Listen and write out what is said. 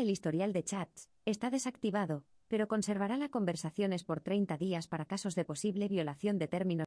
El historial de chats. Está desactivado, pero conservará las conversaciones por 30 días para casos de posible violación de términos